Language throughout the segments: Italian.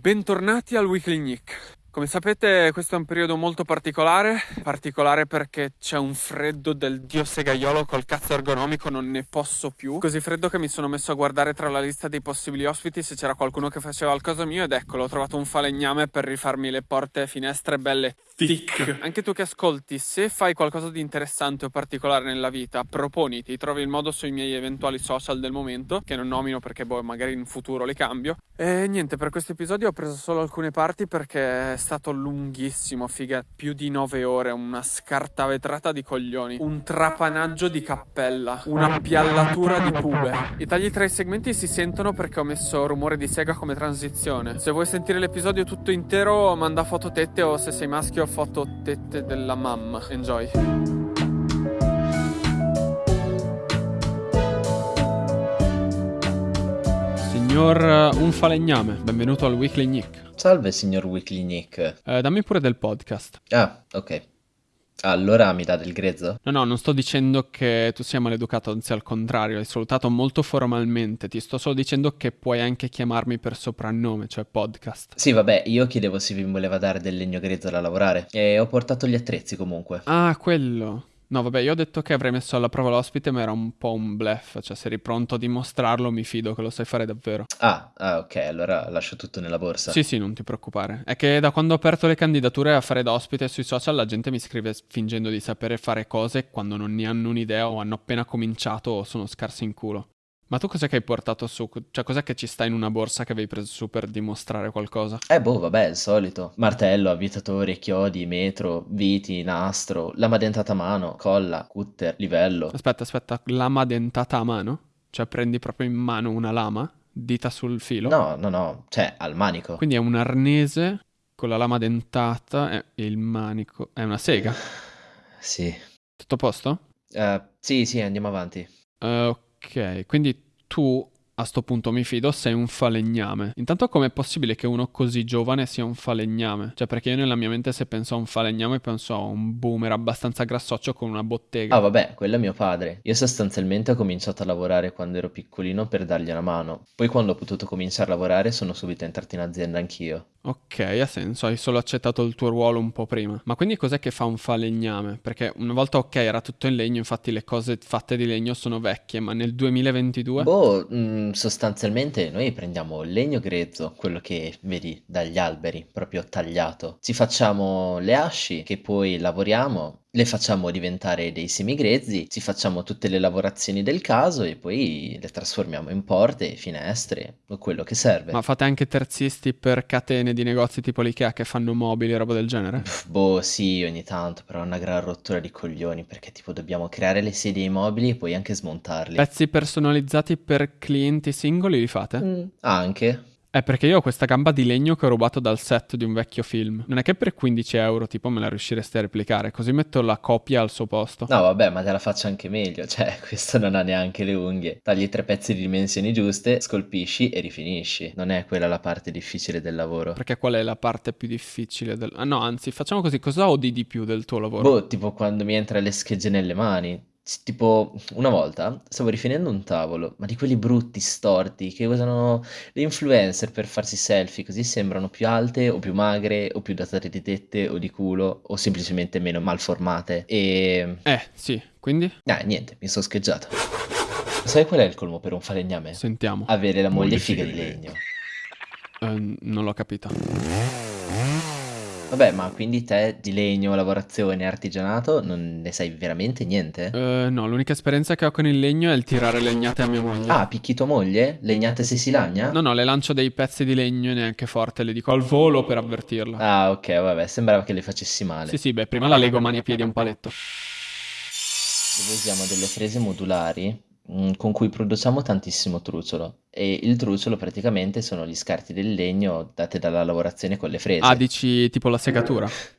Bentornati al Weekly Nick. Come sapete questo è un periodo molto particolare, particolare perché c'è un freddo del dio segaiolo col cazzo ergonomico, non ne posso più. Così freddo che mi sono messo a guardare tra la lista dei possibili ospiti se c'era qualcuno che faceva il caso mio ed eccolo, ho trovato un falegname per rifarmi le porte e finestre belle thick. Anche tu che ascolti, se fai qualcosa di interessante o particolare nella vita, proponiti, trovi il modo sui miei eventuali social del momento, che non nomino perché boh, magari in futuro li cambio. E niente, per questo episodio ho preso solo alcune parti perché stato lunghissimo, figa, più di nove ore, una scarta vetrata di coglioni, un trapanaggio di cappella, una piallatura di pube. I tagli tra i segmenti si sentono perché ho messo rumore di sega come transizione. Se vuoi sentire l'episodio tutto intero, manda foto tette o se sei maschio foto tette della mamma. Enjoy. Signor uh, Un Falegname, benvenuto al Weekly Nick. Salve, signor Weekly Nick. Eh, dammi pure del podcast. Ah, ok. Allora mi dà del grezzo? No, no, non sto dicendo che tu sia maleducato, anzi al contrario, hai salutato molto formalmente. Ti sto solo dicendo che puoi anche chiamarmi per soprannome, cioè podcast. Sì, vabbè, io chiedevo se vi voleva dare del legno grezzo da lavorare e ho portato gli attrezzi comunque. Ah, quello. No, vabbè, io ho detto che avrei messo alla prova l'ospite, ma era un po' un bluff. Cioè, se eri pronto a dimostrarlo, mi fido che lo sai fare davvero. Ah, ah, ok, allora lascio tutto nella borsa. Sì, sì, non ti preoccupare. È che da quando ho aperto le candidature a fare da ospite sui social, la gente mi scrive fingendo di sapere fare cose quando non ne hanno un'idea o hanno appena cominciato o sono scarsi in culo. Ma tu cos'è che hai portato su? Cioè, cos'è che ci sta in una borsa che avevi preso su per dimostrare qualcosa? Eh boh, vabbè, il solito. Martello, avvitatore, chiodi, metro, viti, nastro, lama dentata a mano, colla, cutter, livello. Aspetta, aspetta, lama dentata a mano? Cioè prendi proprio in mano una lama? Dita sul filo? No, no, no, cioè al manico. Quindi è un arnese con la lama dentata e il manico. È una sega? Sì. Tutto a posto? Uh, sì, sì, andiamo avanti. Uh, Ok, quindi tu a sto punto mi fido, sei un falegname. Intanto com'è possibile che uno così giovane sia un falegname? Cioè perché io nella mia mente se penso a un falegname penso a un boomer abbastanza grassoccio con una bottega. Ah vabbè, quello è mio padre. Io sostanzialmente ho cominciato a lavorare quando ero piccolino per dargli una mano. Poi quando ho potuto cominciare a lavorare sono subito entrato in azienda anch'io. Ok, ha senso, hai solo accettato il tuo ruolo un po' prima. Ma quindi cos'è che fa un falegname? Perché una volta ok era tutto in legno, infatti le cose fatte di legno sono vecchie, ma nel 2022? Boh, mh, mm, sostanzialmente noi prendiamo legno grezzo, quello che vedi dagli alberi, proprio tagliato. Ci facciamo le asci che poi lavoriamo le facciamo diventare dei semigrezzi, ci facciamo tutte le lavorazioni del caso e poi le trasformiamo in porte, finestre o quello che serve. Ma fate anche terzisti per catene di negozi tipo l'IKEA che fanno mobili e roba del genere? boh, sì, ogni tanto, però è una gran rottura di coglioni perché tipo dobbiamo creare le sedie ai mobili e poi anche smontarli. Pezzi personalizzati per clienti singoli li fate? Mm, anche. È perché io ho questa gamba di legno che ho rubato dal set di un vecchio film. Non è che per 15 euro tipo me la riusciresti a replicare, così metto la copia al suo posto. No, vabbè, ma te la faccio anche meglio. Cioè, questo non ha neanche le unghie. Tagli tre pezzi di dimensioni giuste, scolpisci e rifinisci. Non è quella la parte difficile del lavoro. Perché qual è la parte più difficile del... Ah no, anzi, facciamo così, cosa odi di più del tuo lavoro? Boh, tipo quando mi entra le schegge nelle mani. Tipo, una volta stavo rifinendo un tavolo, ma di quelli brutti, storti, che usano le influencer per farsi selfie, così sembrano più alte o più magre o più dotate di tette o di culo o semplicemente meno malformate. E... Eh, sì, quindi? Eh, niente, mi sono scheggiato. Sai qual è il colmo per un falegname? Sentiamo. Avere la moglie figa di legno. Uh, non l'ho capita. Vabbè, ma quindi te di legno, lavorazione, artigianato non ne sai veramente niente? Uh, no, l'unica esperienza che ho con il legno è il tirare legnate a mia moglie. Ah, picchi tua moglie? Legnate se si lagna? No, no, le lancio dei pezzi di legno neanche forte, le dico al volo per avvertirla. Ah, ok, vabbè, sembrava che le facessi male. Sì, sì, beh, prima la lego mani e piedi a un paletto. Dove usiamo delle frese modulari Mm, con cui produciamo tantissimo truciolo e il truciolo praticamente sono gli scarti del legno date dalla lavorazione con le frese. Ah, dici tipo la segatura?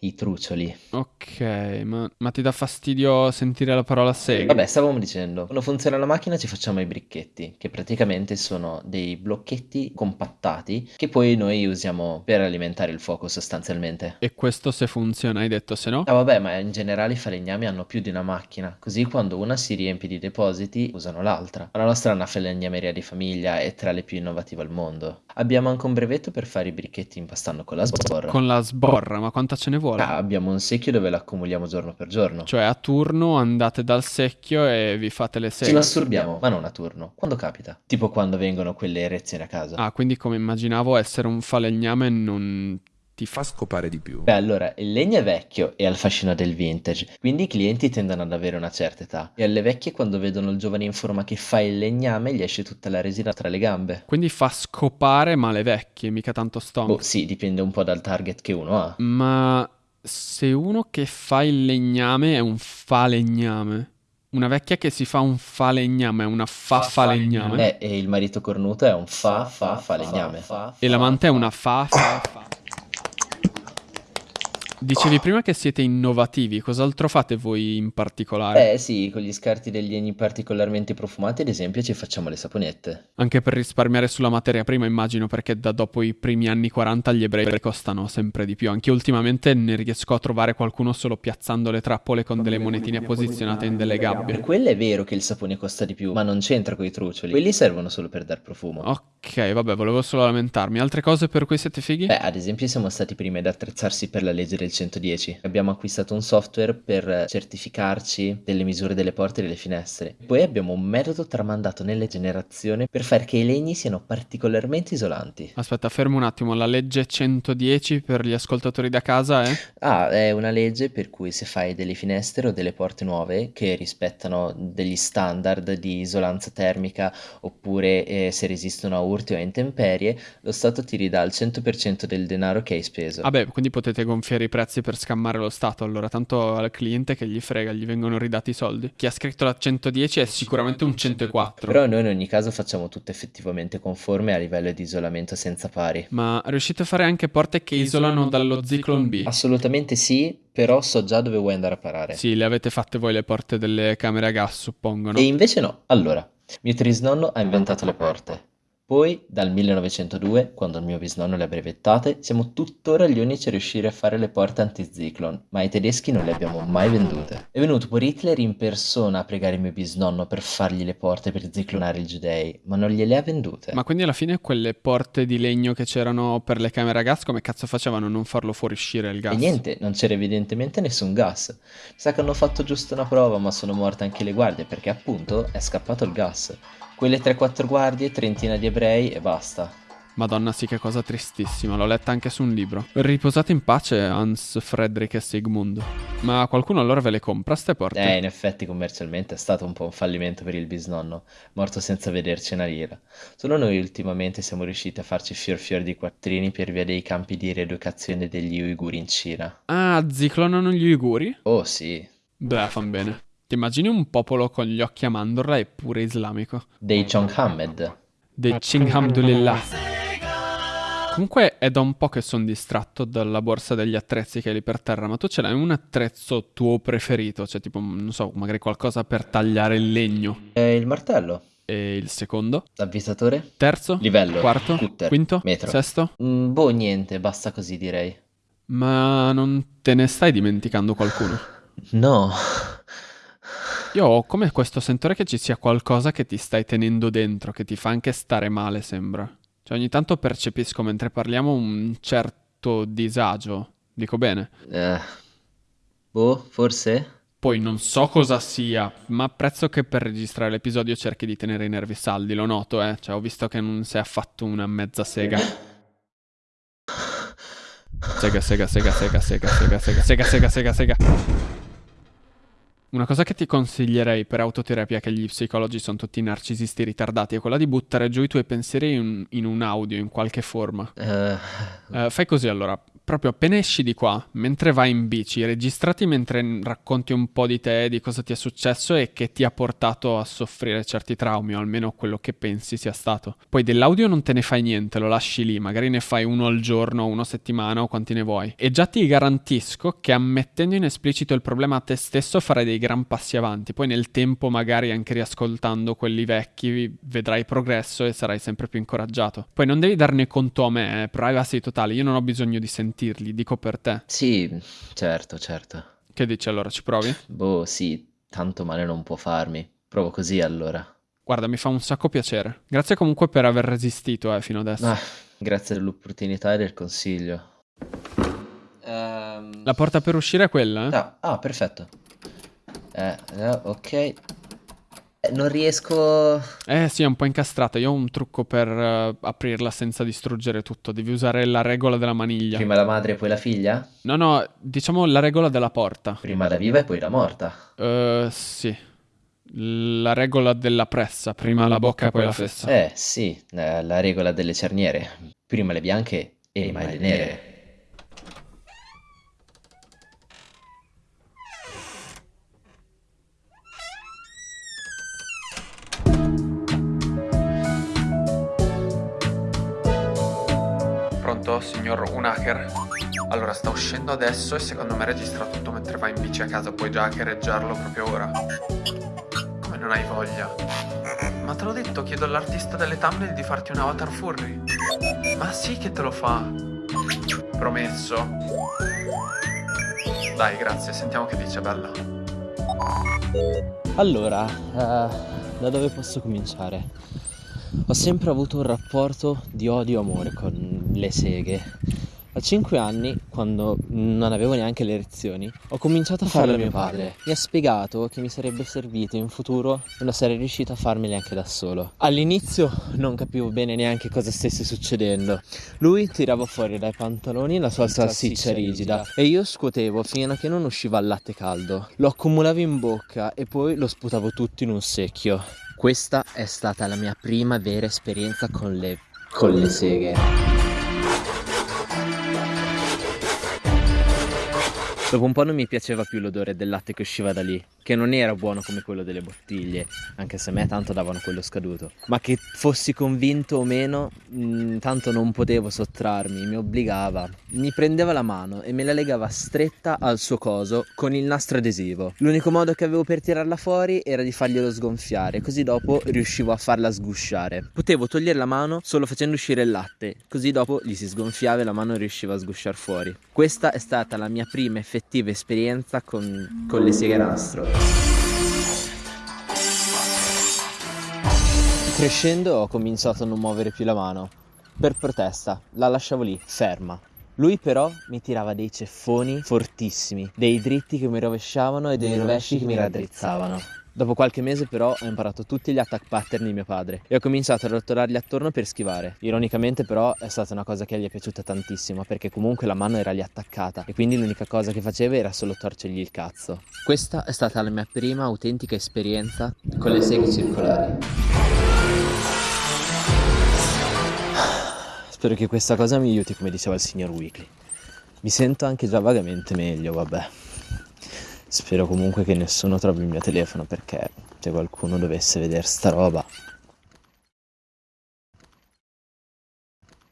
i trucioli. Ok, ma, ma ti dà fastidio sentire la parola sega? Vabbè, stavamo dicendo, quando funziona la macchina ci facciamo i bricchetti, che praticamente sono dei blocchetti compattati che poi noi usiamo per alimentare il fuoco sostanzialmente. E questo se funziona, hai detto, se no? Ah vabbè, ma in generale i falegnami hanno più di una macchina, così quando una si riempie di depositi usano l'altra. La nostra è una falegnameria di famiglia e tra le più innovative al mondo. Abbiamo anche un brevetto per fare i bricchetti impastando con la sborra. Con la sborra, ma quanta ce ne vuole? Ah, abbiamo un secchio dove l'accumuliamo giorno per giorno. Cioè a turno andate dal secchio e vi fate le Ci seghe. masturbiamo, ma non a turno, quando capita. Tipo quando vengono quelle erezioni a casa. Ah, quindi come immaginavo essere un falegname non ti fa... Fa scopare di più. Beh, allora, il legno è vecchio e ha il fascino del vintage, quindi i clienti tendono ad avere una certa età. E alle vecchie, quando vedono il giovane in forma che fa il legname, gli esce tutta la resina tra le gambe. Quindi fa scopare ma le vecchie, mica tanto stonk. Boh, sì, dipende un po' dal target che uno ha. Ma se uno che fa il legname è un falegname, una vecchia che si fa un falegname è una fa falegname, Eh, e il marito cornuto è un fa, fa, fa legname. e l'amante è una fa fa fa. Dicevi prima che siete innovativi, cos'altro fate voi in particolare? Eh sì, con gli scarti degli legni particolarmente profumati, ad esempio, ci facciamo le saponette. Anche per risparmiare sulla materia prima, immagino, perché da dopo i primi anni 40 gli ebrei costano sempre di più. Anche ultimamente ne riesco a trovare qualcuno solo piazzando le trappole con delle monetine posizionate in delle Per gabbie. quello è vero che il sapone costa di più, ma non c'entra con i trucioli. Quelli servono solo per dar profumo. Ok, vabbè, volevo solo lamentarmi. Altre cose per cui siete fighi? Beh, ad esempio siamo stati i primi ad attrezzarsi per la legge del 110. Abbiamo acquistato un software per certificarci delle misure delle porte e delle finestre. Poi abbiamo un metodo tramandato nelle generazioni per far che i legni siano particolarmente isolanti. Aspetta, fermo un attimo. La legge 110 per gli ascoltatori da casa è? Ah, è una legge per cui se fai delle finestre o delle porte nuove che rispettano degli standard di isolanza termica oppure eh, se resistono a urti o a intemperie, lo Stato ti ridà il 100% del denaro che hai speso. Vabbè, quindi potete gonfiare i prezzi per scammare lo Stato. Allora, tanto al cliente che gli frega, gli vengono ridati i soldi. Chi ha scritto la 110 è sicuramente un 104. Però noi in ogni caso facciamo tutto effettivamente conforme a livello di isolamento senza pari. Ma riuscite a fare anche porte che isolano dallo Zyklon B? Assolutamente sì, però so già dove vuoi andare a parare. Sì, le avete fatte voi le porte delle camere a gas, suppongo, no? E invece no. Allora, mio trisnonno ha inventato le porte. Poi, dal 1902, quando il mio bisnonno le ha brevettate, siamo tuttora gli unici a riuscire a fare le porte anti-Zyklon, ma ai tedeschi non le abbiamo mai vendute. È venuto pure Hitler in persona a pregare mio bisnonno per fargli le porte per ziclonare i giudei, ma non gliele ha vendute. Ma quindi alla fine quelle porte di legno che c'erano per le camere a gas, come cazzo facevano a non farlo fuoriuscire il gas? E niente, non c'era evidentemente nessun gas. Mi sa che hanno fatto giusto una prova, ma sono morte anche le guardie perché appunto è scappato il gas. Quelle 3-4 guardie, trentina di ebrei e basta. Madonna, sì, che cosa tristissima, l'ho letta anche su un libro. Riposate in pace, Hans, Frederick e Sigmund. Ma qualcuno allora ve le compra ste porte? Eh, in effetti commercialmente è stato un po' un fallimento per il bisnonno, morto senza vederci una lira. Solo noi ultimamente siamo riusciti a farci fior fior di quattrini per via dei campi di rieducazione degli uiguri in Cina. Ah, ziclonano gli uiguri? Oh sì, Beh, fan bene. Ti immagini un popolo con gli occhi a mandorla e pure islamico? dei Chonghamed. Dei Chinhamdulillah. Comunque è da un po' che sono distratto dalla borsa degli attrezzi che hai lì per terra, ma tu ce l'hai un attrezzo tuo preferito? Cioè tipo, non so, magari qualcosa per tagliare il legno. E il martello, E il secondo? l'avvisatore, Terzo? livello, Quarto? cutter, Quinto? metro. Sesto? Mm, boh, niente, basta così direi. Ma non te ne stai dimenticando qualcuno? No. Io ho come questo sentore che ci sia qualcosa che ti stai tenendo dentro, che ti fa anche stare male, sembra. Cioè ogni tanto percepisco mentre parliamo un certo disagio. Dico bene. Eh, boh, forse? Poi non so cosa sia, ma apprezzo che per registrare l'episodio cerchi di tenere i nervi saldi, lo noto, eh. Cioè ho visto che non sei affatto una mezza sega. Sega, sega, sega, sega, sega, sega, sega, sega, sega, sega, sega. Una cosa che ti consiglierei per autoterapia, che gli psicologi sono tutti narcisisti ritardati, è quella di buttare giù i tuoi pensieri in, in un audio, in qualche forma. Eh, Eh, fai così allora, proprio appena esci di qua, mentre vai in bici, registrati mentre racconti un po' di te, di cosa ti è successo e che ti ha portato a soffrire certi traumi, o almeno quello che pensi sia stato. Poi dell'audio non te ne fai niente, lo lasci lì, magari ne fai uno al giorno, uno a settimana o quanti ne vuoi. E già ti garantisco che ammettendo in esplicito il problema a te stesso farai dei gran passi avanti. Poi nel tempo, magari anche riascoltando quelli vecchi, vedrai progresso e sarai sempre più incoraggiato. Poi non devi darne conto a me, eh, privacy totale, io non ho bisogno di sentirli, dico per te. Sì, certo, certo. Che dici allora, ci provi? Boh, sì, tanto male non può farmi. Provo così allora. Guarda, mi fa un sacco piacere. Grazie comunque per aver resistito eh, fino adesso. Ah, grazie dell'opportunità e del consiglio. Ehm... La porta per uscire è quella? Eh? Ah, ah, perfetto. Eh, eh, ok. Eh, non riesco... Eh sì, è un po' incastrata. Io ho un trucco per uh, aprirla senza distruggere tutto. Devi usare la regola della maniglia. Prima la madre e poi la figlia? No, no, diciamo la regola della porta. Prima la viva e poi la morta. Uh, sì la regola della pressa, prima la bocca e poi la fessa. Eh sì, la, la regola delle cerniere, prima le bianche e mai le nere. Pronto, signor Unaker? Allora, sta uscendo adesso e secondo me registra tutto mentre va in bici a casa, puoi già hackereggiarlo proprio ora non hai voglia. Ma te l'ho detto, chiedo all'artista delle thumbnail di farti un avatar furry. Ma sì che te lo fa. Promesso. Dai, grazie, sentiamo che dice Bella. Allora, uh, da dove posso cominciare? Ho sempre avuto un rapporto di odio-amore con le seghe. A 5 anni, quando non avevo neanche le lezioni, ho cominciato a farle a mio padre. Mi ha spiegato che mi sarebbe servito in futuro e non sarei riuscito a farmele anche da solo. All'inizio non capivo bene neanche cosa stesse succedendo. Lui tirava fuori dai pantaloni la sua salsiccia rigida e io scuotevo fino a che non usciva il latte caldo. Lo accumulavo in bocca e poi lo sputavo tutto in un secchio. Questa è stata la mia prima vera esperienza con le, con le seghe. Dopo un po' non mi piaceva più l'odore del latte che usciva da lì, che non era buono come quello delle bottiglie, anche se a me tanto davano quello scaduto. Ma che fossi convinto o meno, mh, mm, tanto non potevo sottrarmi, mi obbligava. Mi prendeva la mano e me la legava stretta al suo coso con il nastro adesivo. L'unico modo che avevo per tirarla fuori era di farglielo sgonfiare, così dopo riuscivo a farla sgusciare. Potevo togliere la mano solo facendo uscire il latte, così dopo gli si sgonfiava e la mano riusciva a sgusciare fuori. Questa è stata la mia prima effettiva effettiva esperienza con, con le seghe nastro. Crescendo ho cominciato a non muovere più la mano. Per protesta, la lasciavo lì, ferma. Lui però mi tirava dei ceffoni fortissimi, dei dritti che mi rovesciavano e dei rovesci che mi raddrizzavano. Dopo qualche mese però ho imparato tutti gli attack pattern di mio padre e ho cominciato a rottolarli attorno per schivare. Ironicamente però è stata una cosa che gli è piaciuta tantissimo perché comunque la mano era lì attaccata e quindi l'unica cosa che faceva era solo torcergli il cazzo. Questa è stata la mia prima autentica esperienza con le seghe circolari. Spero che questa cosa mi aiuti come diceva il signor Weekly. Mi sento anche già vagamente meglio, vabbè. Spero comunque che nessuno trovi il mio telefono perché se qualcuno dovesse vedere sta roba